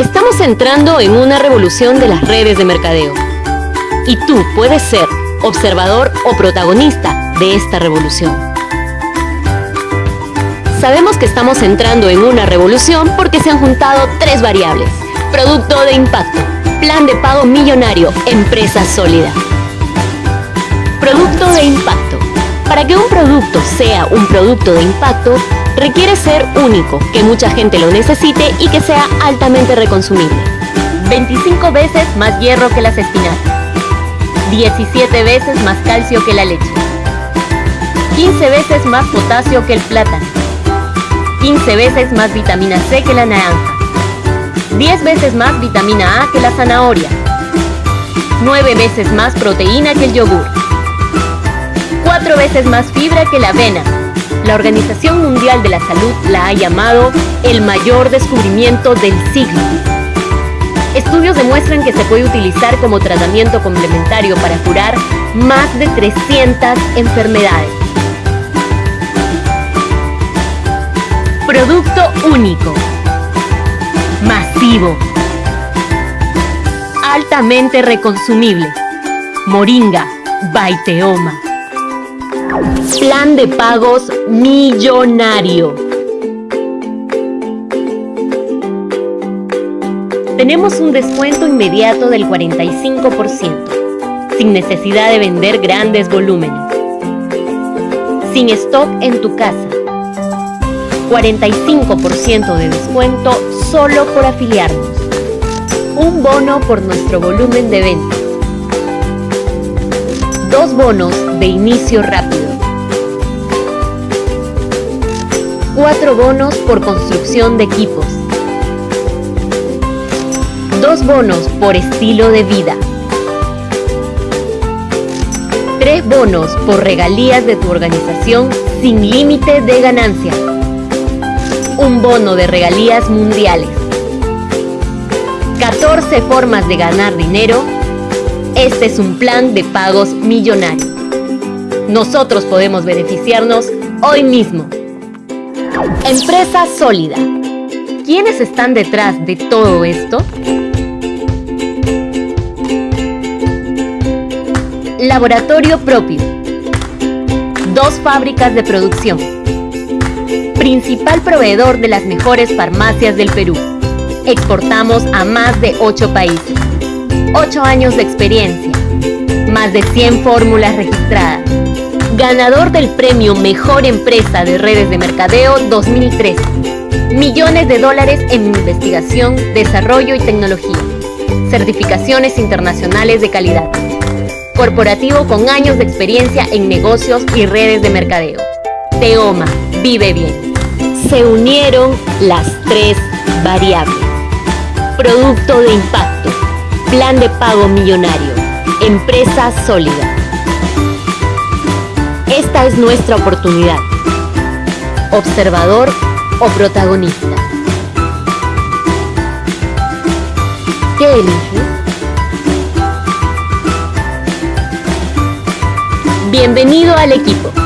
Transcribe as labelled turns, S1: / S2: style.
S1: Estamos entrando en una revolución de las redes de mercadeo. Y tú puedes ser observador o protagonista de esta revolución. Sabemos que estamos entrando en una revolución porque se han juntado tres variables. Producto de impacto, plan de pago millonario, empresa sólida. Producto de impacto. Para que un producto sea un producto de impacto, requiere ser único, que mucha gente lo necesite y que sea altamente reconsumible. 25 veces más hierro que las espinacas. 17 veces más calcio que la leche. 15 veces más potasio que el plátano. 15 veces más vitamina C que la naranja. 10 veces más vitamina A que la zanahoria. 9 veces más proteína que el yogur. 4 veces más fibra que la avena la Organización Mundial de la Salud la ha llamado el mayor descubrimiento del siglo. Estudios demuestran que se puede utilizar como tratamiento complementario para curar más de 300 enfermedades. Producto único. Masivo. Altamente reconsumible. Moringa. Baiteoma. Plan de pagos millonario. Tenemos un descuento inmediato del 45%, sin necesidad de vender grandes volúmenes. Sin stock en tu casa. 45% de descuento solo por afiliarnos. Un bono por nuestro volumen de venta. Dos bonos de inicio rápido. Cuatro bonos por construcción de equipos. Dos bonos por estilo de vida. Tres bonos por regalías de tu organización sin límite de ganancia. Un bono de regalías mundiales. 14 formas de ganar dinero este es un plan de pagos millonario. Nosotros podemos beneficiarnos hoy mismo. Empresa sólida. ¿Quiénes están detrás de todo esto? Laboratorio propio. Dos fábricas de producción. Principal proveedor de las mejores farmacias del Perú. Exportamos a más de 8 países. 8 años de experiencia, más de 100 fórmulas registradas. Ganador del premio Mejor Empresa de Redes de Mercadeo 2013. Millones de dólares en investigación, desarrollo y tecnología. Certificaciones internacionales de calidad. Corporativo con años de experiencia en negocios y redes de mercadeo. Teoma, vive bien. Se unieron las tres variables. Producto de impacto Plan de pago millonario. Empresa sólida. Esta es nuestra oportunidad. Observador o protagonista. ¿Qué eliges? Bienvenido al equipo.